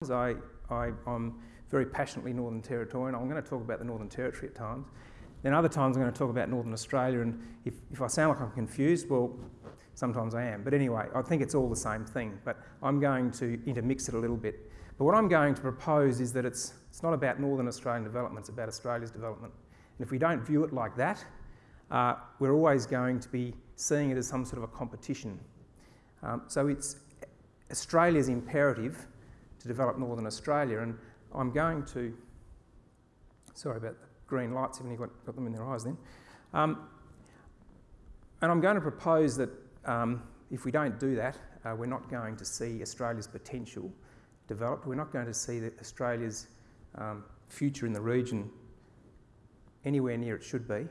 I, I, am very passionately Northern Territorian. I'm going to talk about the Northern Territory at times. Then other times I'm going to talk about Northern Australia, and if, if I sound like I'm confused, well, sometimes I am. But anyway, I think it's all the same thing, but I'm going to intermix it a little bit. But what I'm going to propose is that it's, it's not about Northern Australian development, it's about Australia's development. And if we don't view it like that, uh, we're always going to be seeing it as some sort of a competition. Um, so it's Australia's imperative to develop Northern Australia, and I'm going to, sorry about the green lights, haven't got, got them in their eyes then? Um, and I'm going to propose that um, if we don't do that, uh, we're not going to see Australia's potential developed. We're not going to see Australia's um, future in the region anywhere near it should be,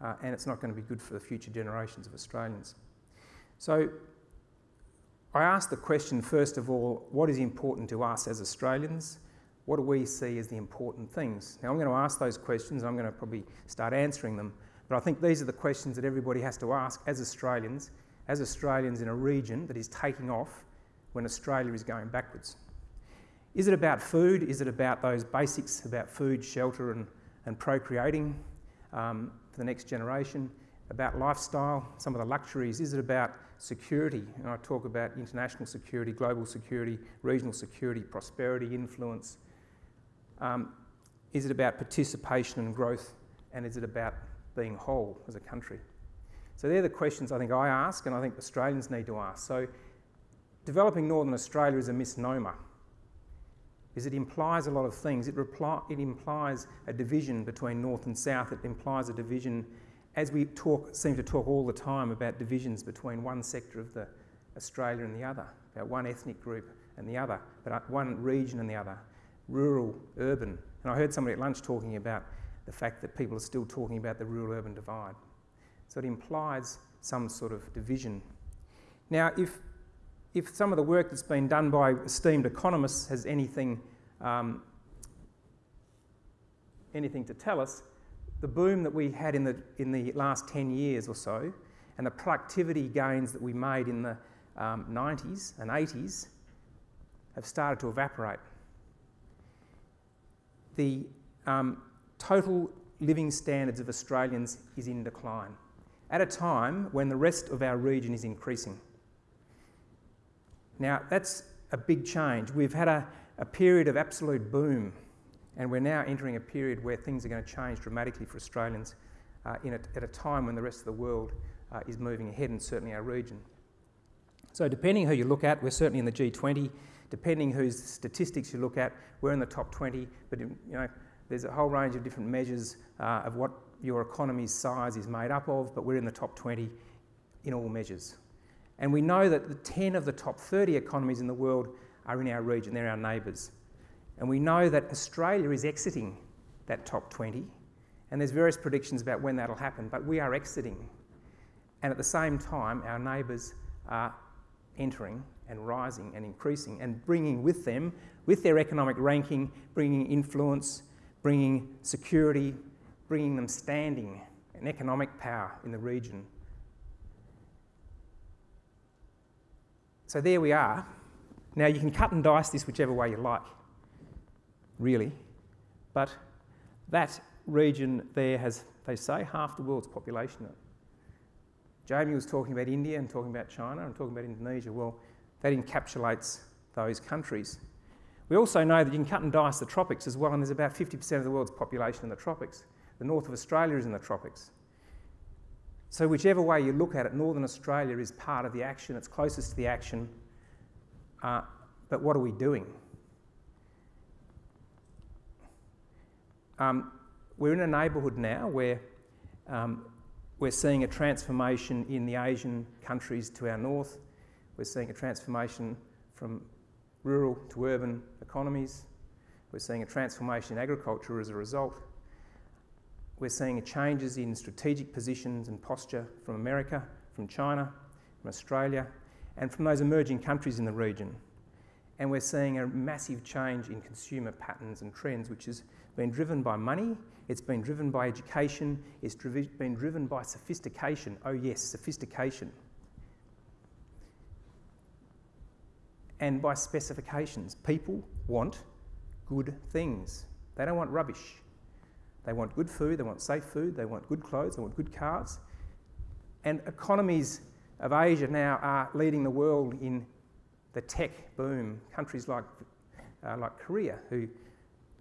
uh, and it's not going to be good for the future generations of Australians. So I ask the question, first of all, what is important to us as Australians? What do we see as the important things? Now, I'm going to ask those questions I'm going to probably start answering them, but I think these are the questions that everybody has to ask as Australians, as Australians in a region that is taking off when Australia is going backwards. Is it about food? Is it about those basics about food, shelter, and, and procreating um, for the next generation? About lifestyle, some of the luxuries? Is it about security. And I talk about international security, global security, regional security, prosperity, influence. Um, is it about participation and growth? And is it about being whole as a country? So they're the questions I think I ask and I think Australians need to ask. So developing Northern Australia is a misnomer. Is it implies a lot of things. It, it implies a division between North and South. It implies a division as we talk, seem to talk all the time about divisions between one sector of the Australia and the other, about one ethnic group and the other, but one region and the other, rural, urban. And I heard somebody at lunch talking about the fact that people are still talking about the rural-urban divide. So it implies some sort of division. Now, if, if some of the work that's been done by esteemed economists has anything, um, anything to tell us, the boom that we had in the, in the last 10 years or so and the productivity gains that we made in the um, 90s and 80s have started to evaporate. The um, total living standards of Australians is in decline at a time when the rest of our region is increasing. Now, that's a big change. We've had a, a period of absolute boom and we're now entering a period where things are going to change dramatically for Australians uh, a, at a time when the rest of the world uh, is moving ahead, and certainly our region. So, depending who you look at, we're certainly in the G20. Depending whose statistics you look at, we're in the top 20. But you know, there's a whole range of different measures uh, of what your economy's size is made up of, but we're in the top 20 in all measures. And we know that the 10 of the top 30 economies in the world are in our region, they're our neighbours. And we know that Australia is exiting that top 20, and there's various predictions about when that'll happen, but we are exiting. And at the same time, our neighbours are entering and rising and increasing and bringing with them, with their economic ranking, bringing influence, bringing security, bringing them standing and economic power in the region. So there we are. Now you can cut and dice this whichever way you like really. But that region there has, they say, half the world's population. Jamie was talking about India and talking about China and talking about Indonesia. Well, that encapsulates those countries. We also know that you can cut and dice the tropics as well, and there's about 50% of the world's population in the tropics. The north of Australia is in the tropics. So, whichever way you look at it, Northern Australia is part of the action, it's closest to the action. Uh, but what are we doing? Um, we're in a neighbourhood now where um, we're seeing a transformation in the Asian countries to our north. We're seeing a transformation from rural to urban economies. We're seeing a transformation in agriculture as a result. We're seeing changes in strategic positions and posture from America, from China, from Australia, and from those emerging countries in the region. And we're seeing a massive change in consumer patterns and trends, which has been driven by money, it's been driven by education, it's driv been driven by sophistication. Oh, yes, sophistication. and by specifications. People want good things, they don't want rubbish. They want good food, they want safe food, they want good clothes, they want good cars. And economies of Asia now are leading the world in the tech boom. Countries like, uh, like Korea, who,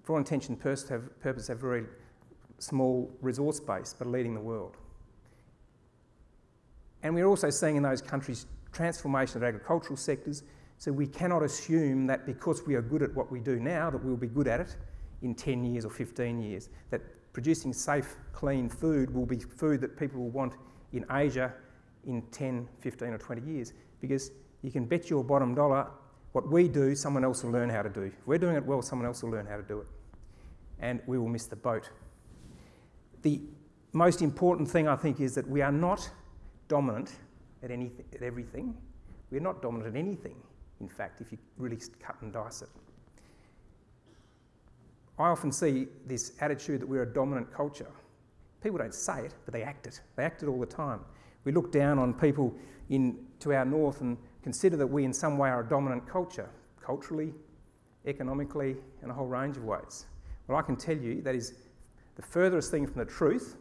for all intention and purpose, have very small resource base but are leading the world. And we're also seeing in those countries transformation of agricultural sectors. So we cannot assume that because we are good at what we do now, that we'll be good at it in 10 years or 15 years. That producing safe, clean food will be food that people will want in Asia in 10, 15, or 20 years. Because you can bet your bottom dollar what we do, someone else will learn how to do. If we're doing it well, someone else will learn how to do it. And we will miss the boat. The most important thing, I think, is that we are not dominant at, anything, at everything. We're not dominant at anything, in fact, if you really cut and dice it. I often see this attitude that we're a dominant culture. People don't say it, but they act it. They act it all the time. We look down on people in, to our north and consider that we, in some way, are a dominant culture, culturally, economically, in a whole range of ways. Well, I can tell you that is the furthest thing from the truth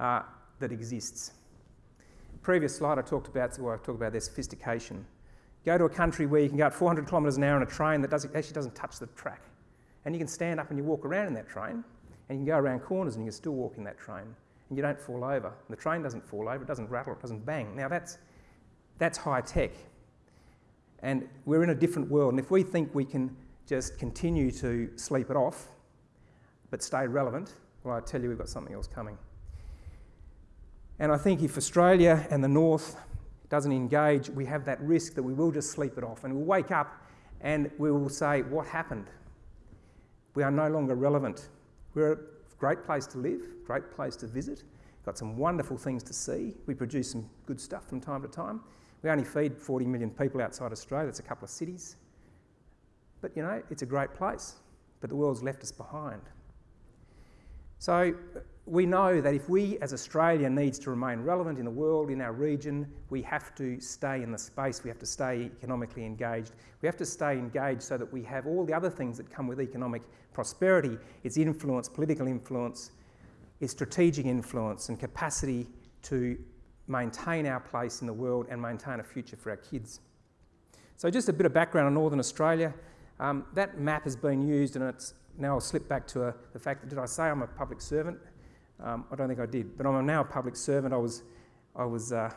uh, that exists previous slide I talked about, well, I talked about their sophistication. Go to a country where you can go at 400 kilometres an hour in a train that doesn't, actually doesn't touch the track. And you can stand up and you walk around in that train, and you can go around corners and you can still walk in that train, and you don't fall over. And the train doesn't fall over, it doesn't rattle, it doesn't bang. Now that's, that's high tech. And we're in a different world, and if we think we can just continue to sleep it off, but stay relevant, well, I tell you, we've got something else coming. And I think if Australia and the North doesn't engage, we have that risk that we will just sleep it off and we'll wake up and we will say, What happened? We are no longer relevant. We're a great place to live, great place to visit, got some wonderful things to see. We produce some good stuff from time to time. We only feed 40 million people outside Australia, that's a couple of cities. But you know, it's a great place, but the world's left us behind. So we know that if we as Australia needs to remain relevant in the world, in our region, we have to stay in the space, we have to stay economically engaged. We have to stay engaged so that we have all the other things that come with economic prosperity, its influence, political influence, its strategic influence and capacity to maintain our place in the world and maintain a future for our kids. So just a bit of background on Northern Australia. Um, that map has been used and it's now I'll slip back to a, the fact that did I say I'm a public servant? Um, I don't think I did, but I'm now a public servant. I was, I was. Uh,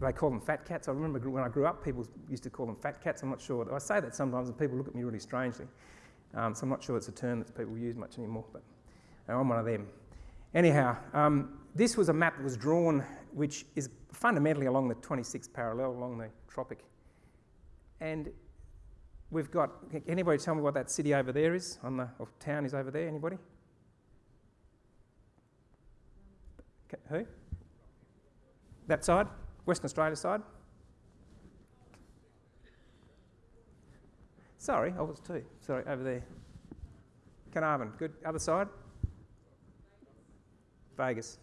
they call them fat cats. I remember when I grew up, people used to call them fat cats. I'm not sure. I say that sometimes, and people look at me really strangely. Um, so I'm not sure it's a term that people use much anymore. But I'm one of them. Anyhow, um, this was a map that was drawn, which is fundamentally along the 26th parallel, along the tropic. And we've got. Anybody tell me what that city over there is? On the or town is over there. Anybody? Who? That side? Western Australia side? Sorry, I was too. Sorry, over there. Carnarvon, good. Other side? Vegas.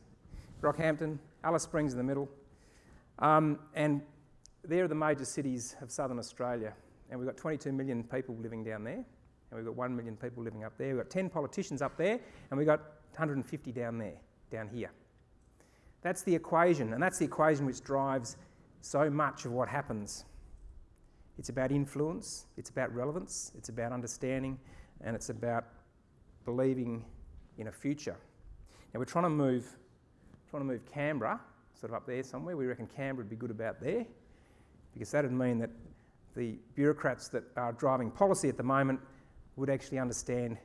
Rockhampton, Alice Springs in the middle. Um, and they're the major cities of southern Australia. And we've got 22 million people living down there. And we've got 1 million people living up there. We've got 10 politicians up there. And we've got 150 down there, down here. That's the equation, and that's the equation which drives so much of what happens. It's about influence, it's about relevance, it's about understanding, and it's about believing in a future. Now we're trying to move, trying to move Canberra, sort of up there somewhere. We reckon Canberra would be good about there, because that would mean that the bureaucrats that are driving policy at the moment would actually understand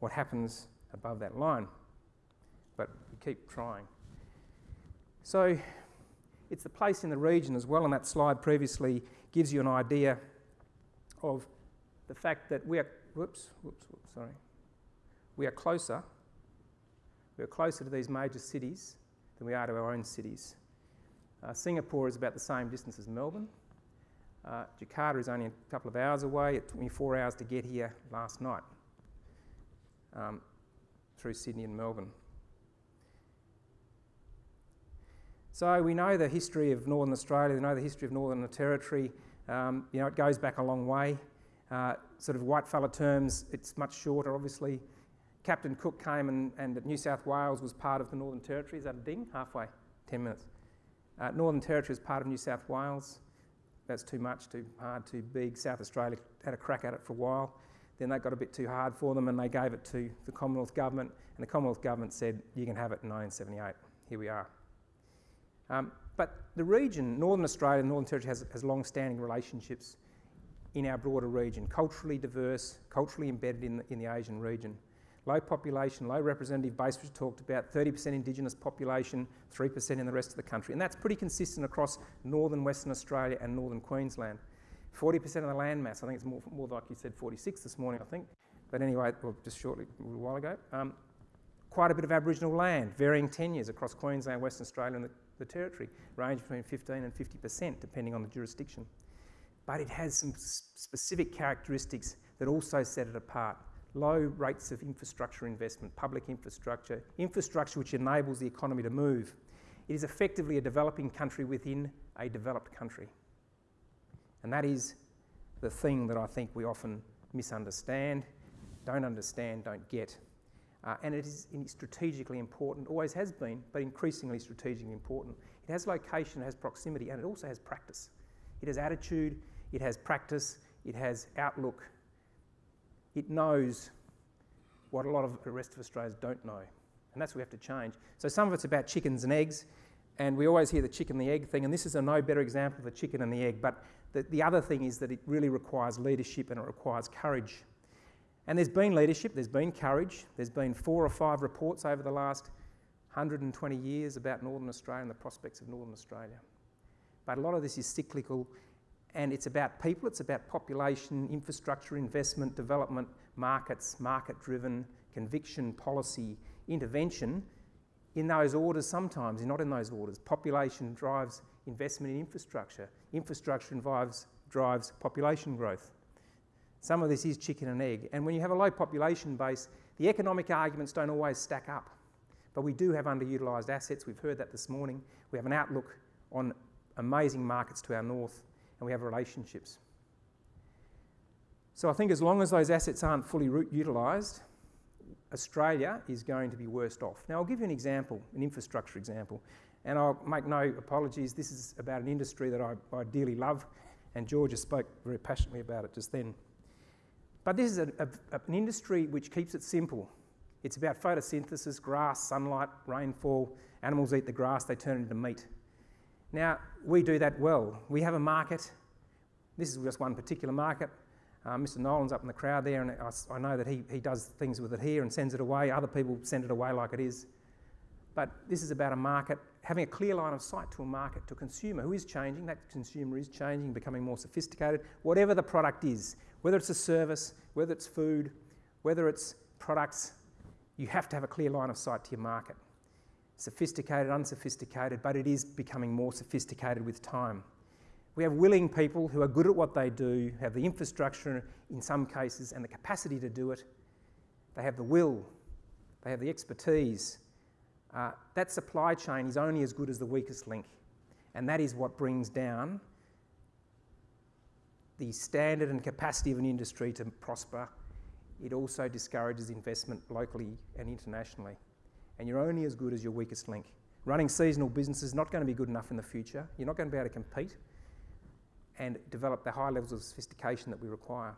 what happens above that line. But we keep trying. So it's the place in the region as well, and that slide previously gives you an idea of the fact that we are, whoops, whoops, whoops, sorry, we are closer, we are closer to these major cities than we are to our own cities. Uh, Singapore is about the same distance as Melbourne. Uh, Jakarta is only a couple of hours away. It took me four hours to get here last night um, through Sydney and Melbourne. So we know the history of Northern Australia, we know the history of Northern Territory. Um, you know, it goes back a long way. Uh, sort of white fella terms, it's much shorter, obviously. Captain Cook came and, and New South Wales was part of the Northern Territory. Is that a ding? Halfway, 10 minutes. Uh, Northern Territory is part of New South Wales. That's too much, too hard, too big. South Australia had a crack at it for a while. Then that got a bit too hard for them and they gave it to the Commonwealth Government. And the Commonwealth Government said, you can have it in 1978. Here we are. Um, but the region, Northern Australia, Northern Territory, has, has long standing relationships in our broader region, culturally diverse, culturally embedded in the, in the Asian region. Low population, low representative base, which talked about, 30% Indigenous population, 3% in the rest of the country. And that's pretty consistent across northern Western Australia and northern Queensland. 40% of the land mass, I think it's more, more like you said 46 this morning, I think. But anyway, well, just shortly, a little while ago. Um, quite a bit of Aboriginal land, varying tenures across Queensland, Western Australia and the, the Territory, range between 15 and 50% depending on the jurisdiction. But it has some specific characteristics that also set it apart low rates of infrastructure investment, public infrastructure, infrastructure which enables the economy to move. It is effectively a developing country within a developed country. And that is the thing that I think we often misunderstand, don't understand, don't get. Uh, and it is strategically important, always has been, but increasingly strategically important. It has location, it has proximity, and it also has practice. It has attitude, it has practice, it has outlook, it knows what a lot of the rest of Australians don't know. And that's what we have to change. So some of it's about chickens and eggs, and we always hear the chicken and the egg thing, and this is a no better example of the chicken and the egg. But the, the other thing is that it really requires leadership and it requires courage. And there's been leadership, there's been courage, there's been four or five reports over the last 120 years about Northern Australia and the prospects of Northern Australia. But a lot of this is cyclical and it's about people, it's about population, infrastructure, investment, development, markets, market driven, conviction, policy, intervention in those orders sometimes, not in those orders. Population drives investment in infrastructure, infrastructure drives, drives population growth. Some of this is chicken and egg. And when you have a low population base, the economic arguments don't always stack up. But we do have underutilised assets. We've heard that this morning. We have an outlook on amazing markets to our north and we have relationships. So I think as long as those assets aren't fully utilised, Australia is going to be worst off. Now I'll give you an example, an infrastructure example, and I'll make no apologies. This is about an industry that I, I dearly love, and Georgia spoke very passionately about it just then. But this is a, a, an industry which keeps it simple. It's about photosynthesis, grass, sunlight, rainfall. Animals eat the grass, they turn it into meat. Now, we do that well. We have a market. This is just one particular market. Uh, Mr. Nolan's up in the crowd there, and I, I, know that he, he does things with it here and sends it away. Other people send it away like it is. But this is about a market, having a clear line of sight to a market, to a consumer who is changing. That consumer is changing, becoming more sophisticated. Whatever the product is, whether it's a service, whether it's food, whether it's products, you have to have a clear line of sight to your market sophisticated, unsophisticated, but it is becoming more sophisticated with time. We have willing people who are good at what they do, have the infrastructure in some cases and the capacity to do it. They have the will, they have the expertise. Uh, that supply chain is only as good as the weakest link, and that is what brings down the standard and capacity of an industry to prosper. It also discourages investment locally and internationally and you're only as good as your weakest link. Running seasonal business is not going to be good enough in the future. You're not going to be able to compete and develop the high levels of sophistication that we require.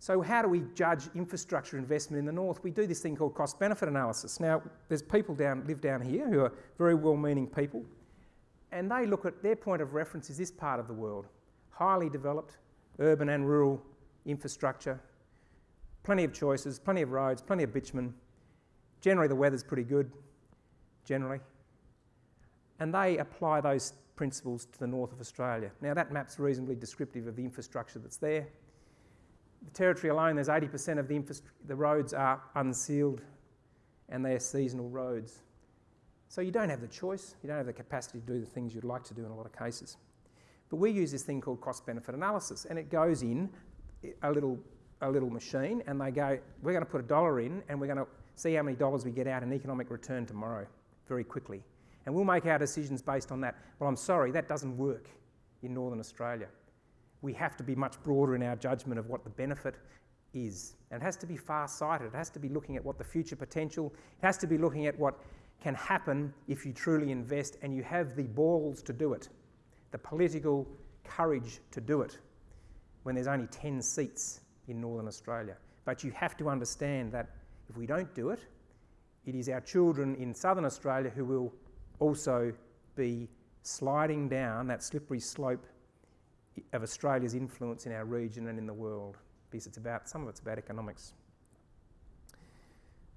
So how do we judge infrastructure investment in the north? We do this thing called cost benefit analysis. Now, there's people down live down here who are very well-meaning people, and they look at their point of reference is this part of the world, highly developed urban and rural infrastructure, plenty of choices, plenty of roads, plenty of bitumen, Generally, the weather's pretty good, generally. And they apply those principles to the north of Australia. Now, that map's reasonably descriptive of the infrastructure that's there. The territory alone, there's 80% of the, the roads are unsealed and they're seasonal roads. So you don't have the choice, you don't have the capacity to do the things you'd like to do in a lot of cases. But we use this thing called cost benefit analysis, and it goes in a little, a little machine, and they go, We're going to put a dollar in, and we're going to see how many dollars we get out in economic return tomorrow very quickly. And we'll make our decisions based on that. Well, I'm sorry, that doesn't work in Northern Australia. we have to be much broader in our judgment of what the benefit is. And it has to be far sighted, it has to be looking at what the future potential, it has to be looking at what can happen if you truly invest and you have the balls to do it, the political courage to do it when there's only 10 seats in Northern Australia. But you have to understand that if we don't do it, it is our children in Southern Australia who will also be sliding down that slippery slope of Australia's influence in our region and in the world because it's about some of it's about economics.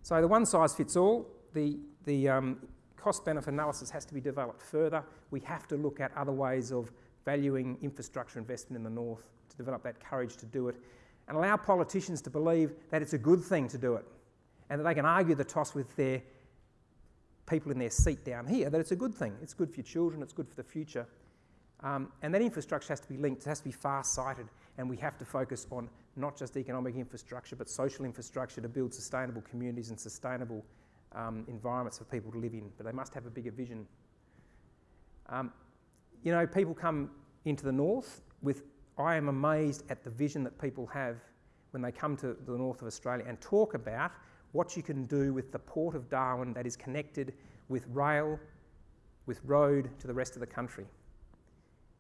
So the one size fits all. The the um, cost benefit analysis has to be developed further. We have to look at other ways of valuing infrastructure investment in the north to develop that courage to do it and allow politicians to believe that it's a good thing to do it and that they can argue the toss with their people in their seat down here that it's a good thing. It's good for your children, it's good for the future. Um, and that infrastructure has to be linked, it has to be far sighted, and we have to focus on not just economic infrastructure but social infrastructure to build sustainable communities and sustainable um, environments for people to live in. But they must have a bigger vision. Um, you know, people come into the north with, I am amazed at the vision that people have when they come to the north of Australia and talk about what you can do with the port of Darwin that is connected with rail, with road to the rest of the country.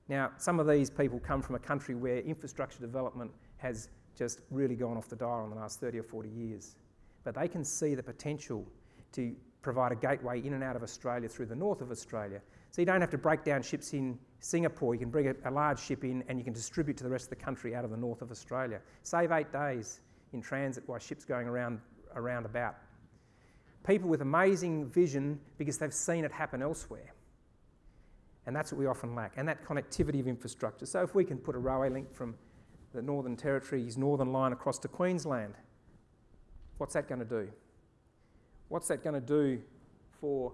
Now, some of these people come from a country where infrastructure development has just really gone off the dial in the last 30 or 40 years. But they can see the potential to provide a gateway in and out of Australia through the north of Australia. So you don't have to break down ships in Singapore. You can bring a, large ship in and you can distribute to the rest of the country out of the north of Australia. Save eight days in transit while ships going around, around about. People with amazing vision because they've seen it happen elsewhere. And that's what we often lack, and that connectivity of infrastructure. So if we can put a railway link from the Northern Territory's northern line across to Queensland, what's that going to do? What's that going to do for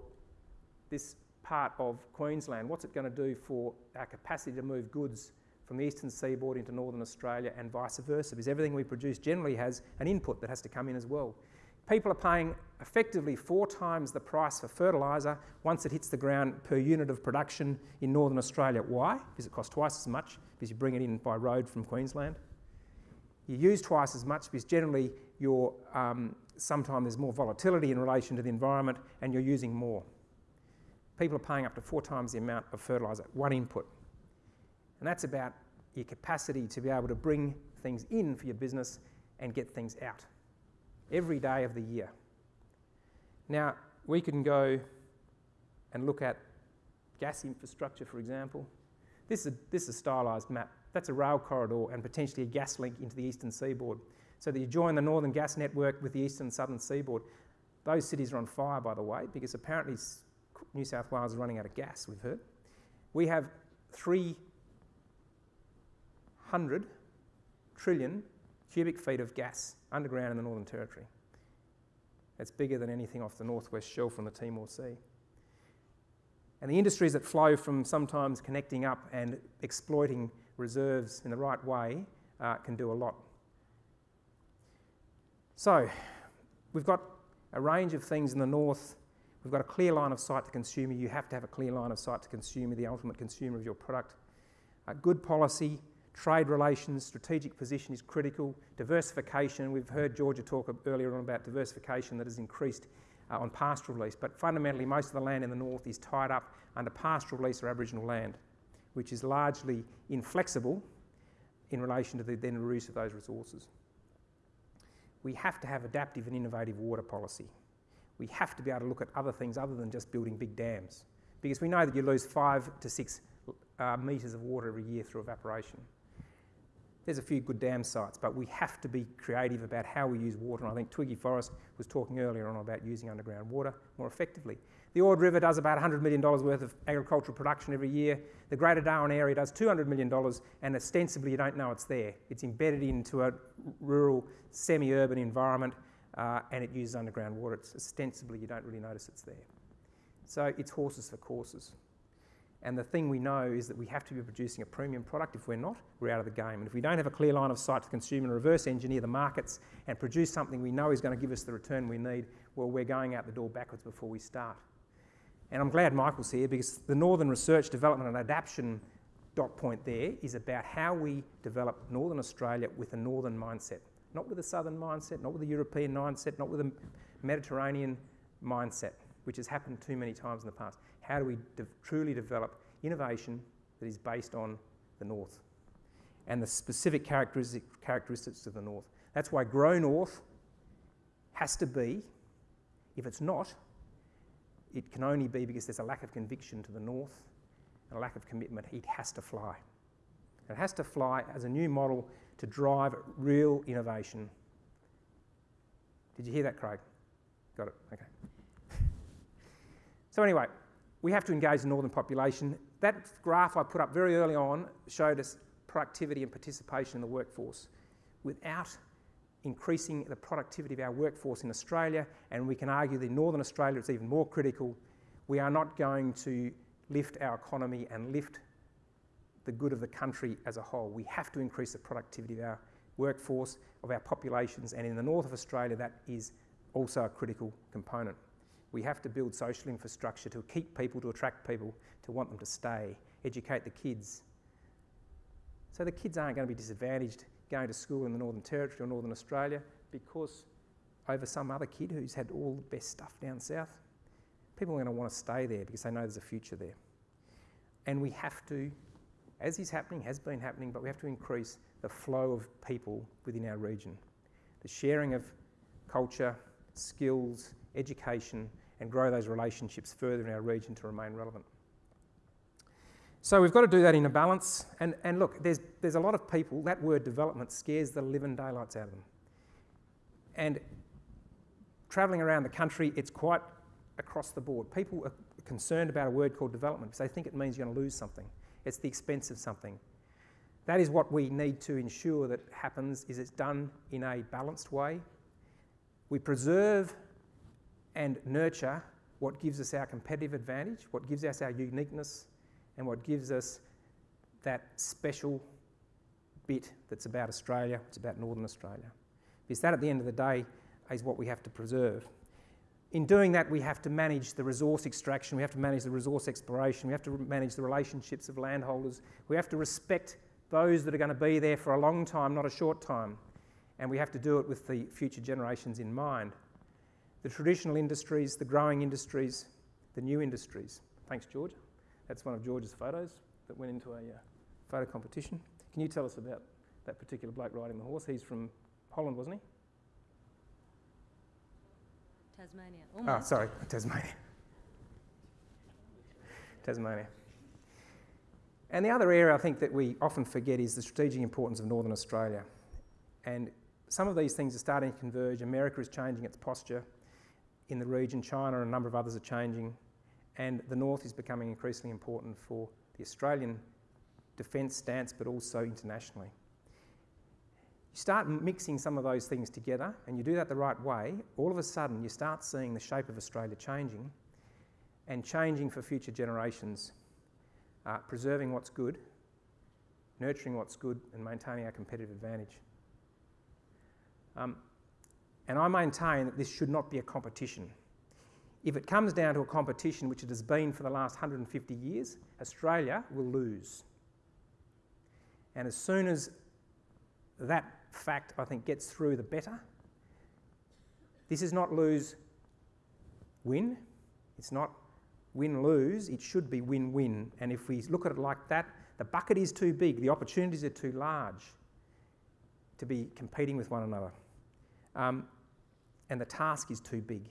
this part of Queensland? What's it going to do for our capacity to move goods from the eastern seaboard into northern Australia and vice versa? Because everything we produce generally has an input that has to come in as well. People are paying effectively four times the price for fertiliser once it hits the ground per unit of production in northern Australia. Why? Because it costs twice as much because you bring it in by road from Queensland. You use twice as much because generally your um, sometimes there's more volatility in relation to the environment and you're using more. People are paying up to four times the amount of fertiliser, one input. And that's about your capacity to be able to bring things in for your business and get things out every day of the year. Now, we can go and look at gas infrastructure, for example. This is a, this is a stylised map. That's a rail corridor and potentially a gas link into the eastern seaboard so that you join the northern gas network with the eastern and southern seaboard. Those cities are on fire, by the way, because apparently New South Wales is running out of gas, we've heard. We have 300 trillion cubic feet of gas underground in the Northern Territory. That's bigger than anything off the northwest shelf from the Timor Sea. And the industries that flow from sometimes connecting up and exploiting reserves in the right way uh, can do a lot so, we've got a range of things in the north. We've got a clear line of sight to consumer. You have to have a clear line of sight to consumer, the ultimate consumer of your product. A good policy, trade relations, strategic position is critical. Diversification, we've heard Georgia talk earlier on about diversification that has increased uh, on pastoral lease, but fundamentally, most of the land in the north is tied up under pastoral lease or Aboriginal land, which is largely inflexible in relation to the then use of those resources we have to have adaptive and innovative water policy. We have to be able to look at other things other than just building big dams because we know that you lose five to six uh, metres of water every year through evaporation. There's a few good dam sites, but we have to be creative about how we use water. And I think Twiggy Forrest was talking earlier on about using underground water more effectively. The Ord River does about $100 million worth of agricultural production every year. The Greater Darwin area does $200 million, and ostensibly you don't know it's there. It's embedded into a rural, semi urban environment, uh, and it uses underground water. It's ostensibly you don't really notice it's there. So it's horses for courses. And the thing we know is that we have to be producing a premium product. If we're not, we're out of the game. And if we don't have a clear line of sight to consumer and reverse engineer the markets and produce something we know is going to give us the return we need, well, we're going out the door backwards before we start. And I'm glad Michael's here because the Northern Research, Development and Adaptation dot point there is about how we develop Northern Australia with a northern mindset, not with a southern mindset, not with a European mindset, not with a Mediterranean mindset, which has happened too many times in the past. How do we de- truly develop innovation that is based on the north and the specific characteristic, characteristics of the north? That's why Grow North has to be, if it's not, it can only be because there's a lack of conviction to the north and a lack of commitment. It has to fly. It has to fly as a new model to drive real innovation. Did you hear that, Craig? Got it, okay. so, anyway, we have to engage the northern population. That graph I put up very early on showed us productivity and participation in the workforce. Without increasing the productivity of our workforce in Australia, and we can argue that in Northern Australia it's even more critical, we are not going to lift our economy and lift the good of the country as a whole. We have to increase the productivity of our workforce, of our populations, and in the north of Australia, that is also a critical component. We have to build social infrastructure to keep people, to attract people, to want them to stay, educate the kids. So the kids aren't going to be disadvantaged going to school in the Northern Territory or Northern Australia because over some other kid who's had all the best stuff down south. People are going to want to stay there because they know there's a future there. And we have to, as is happening, has been happening, but we have to increase the flow of people within our region. The sharing of culture, skills, education, and grow those relationships further in our region to remain relevant. So we've got to do that in a balance. And, and look, there's, there's a lot of people, that word development scares the living daylights out of them. And travelling around the country, it's quite across the board. People are concerned about a word called development because they think it means you're going to lose something. It's the expense of something. That is what we need to ensure that happens is it's done in a balanced way. We preserve and nurture what gives us our competitive advantage, what gives us our uniqueness, and what gives us that special bit that's about Australia, it's about Northern Australia. Because that, at the end of the day, is what we have to preserve. In doing that, we have to manage the resource extraction, we have to manage the resource exploration, we have to manage the relationships of landholders, we have to respect those that are going to be there for a long time, not a short time, and we have to do it with the future generations in mind. The traditional industries, the growing industries, the new industries. Thanks, George. That's one of George's photos that went into a uh, photo competition. Can you tell us about that particular bloke riding the horse? He's from Holland, wasn't he? Tasmania. Oh, Almost. sorry, Tasmania. Tasmania. And the other area I think that we often forget is the strategic importance of Northern Australia. And some of these things are starting to converge. America is changing its posture in the region, China and a number of others are changing and the north is becoming increasingly important for the Australian defence stance, but also internationally. You start mixing some of those things together, and you do that the right way, all of a sudden you start seeing the shape of Australia changing and changing for future generations, uh, preserving what's good, nurturing what's good, and maintaining our competitive advantage. Um, and I maintain that this should not be a competition. If it comes down to a competition, which it has been for the last 150 years, Australia will lose. And as soon as that fact, I think, gets through, the better. This is not lose win, it's not win lose, it should be win win. And if we look at it like that, the bucket is too big, the opportunities are too large to be competing with one another. Um, and the task is too big.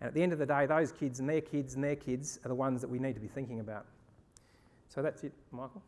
And at the end of the day, those kids and their kids and their kids are the ones that we need to be thinking about. So that's it, Michael.